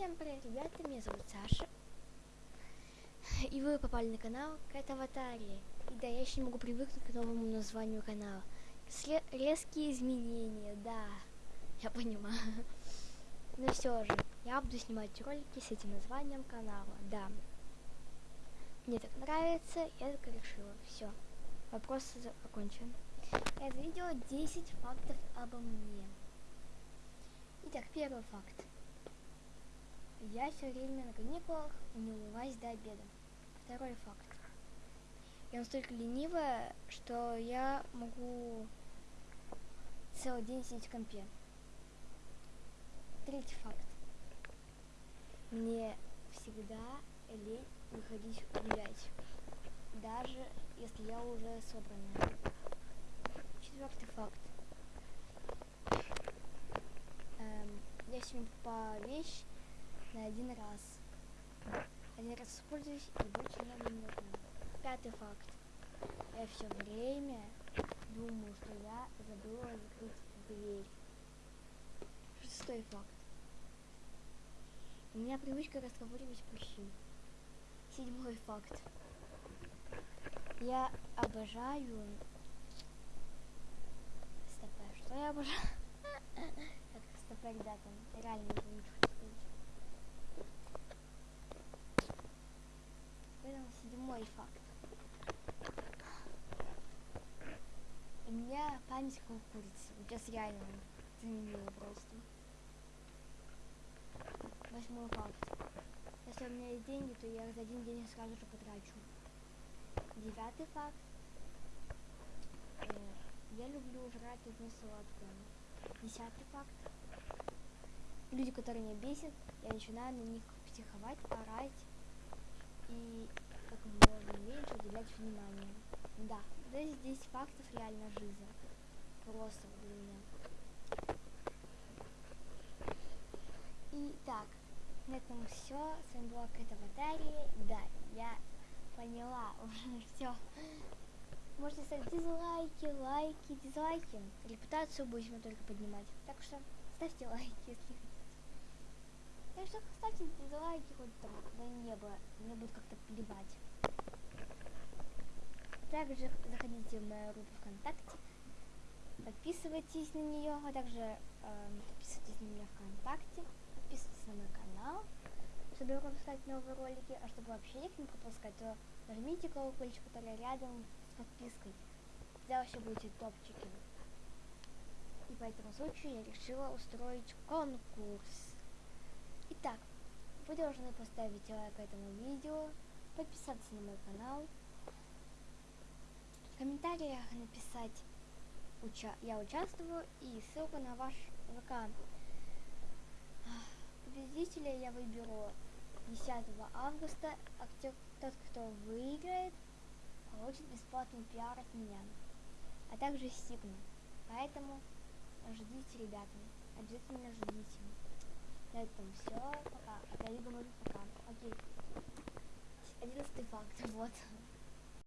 Всем привет, ребята, меня зовут Саша. И вы попали на канал Кэт Аватарии. И да, я еще не могу привыкнуть к новому названию канала. Сле резкие изменения, да, я понимаю. Но все же, я буду снимать ролики с этим названием канала, да. Мне так нравится, я так решила. Все, вопрос окончен. Это видео 10 фактов обо мне. Итак, первый факт. Я все время на каникулах не умываюсь до обеда. Второй факт. Я настолько ленивая, что я могу целый день сидеть в компе. Третий факт. Мне всегда лень выходить гулять. Даже если я уже собранная. Четвертый факт. Эм, я сегодня по вещь на один раз. Один раз используюсь и больше не нужна. Пятый факт. Я все время думаю, что я забыла закрыть дверь. Шестой факт. У меня привычка разговаривать мужчин. Седьмой факт. Я обожаю... Стоп, а что я обожаю? Так, стоп, ребята, реально не ничего Поэтому седьмой факт. У меня память как у курицы. Сейчас реально заменила просто. Восьмой факт. Если у меня есть деньги, то я их за один день сразу же потрачу. Девятый факт. Э, я люблю жрать одно сладкое. Десятый факт. Люди, которые меня бесят, я начинаю на них психовать, орать и как можно меньше уделять внимание. Да, здесь 10 фактов реально жизни. Просто для меня. И так, на этом все. С вами была Кэт Аватария. Да, я поняла уже все. Можете ставить дизлайки, лайки, дизлайки. Репутацию будем только поднимать. Так что ставьте лайки, если хотите. Так что ставьте дизлайки хоть там до неба, мне будет как-то плевать. Также заходите в мою группу ВКонтакте, подписывайтесь на нее, а также э, подписывайтесь на меня ВКонтакте, подписывайтесь на мой канал, чтобы выпускать новые ролики, а чтобы вообще их не пропускать, то нажмите колокольчик, который рядом с подпиской. Тогда вообще будете топчики. И по этому случаю я решила устроить конкурс. Итак, вы должны поставить лайк этому видео, подписаться на мой канал, в комментариях написать уча «Я участвую» и ссылку на ваш ВК. Победителя я выберу 10 августа, а тот, кто выиграет, получит бесплатный пиар от меня, а также стигму. Поэтому ждите, ребята, обязательно ждите. На этом все. Пока. Я не говорю пока. Окей. Одиннадцатый факт. Вот.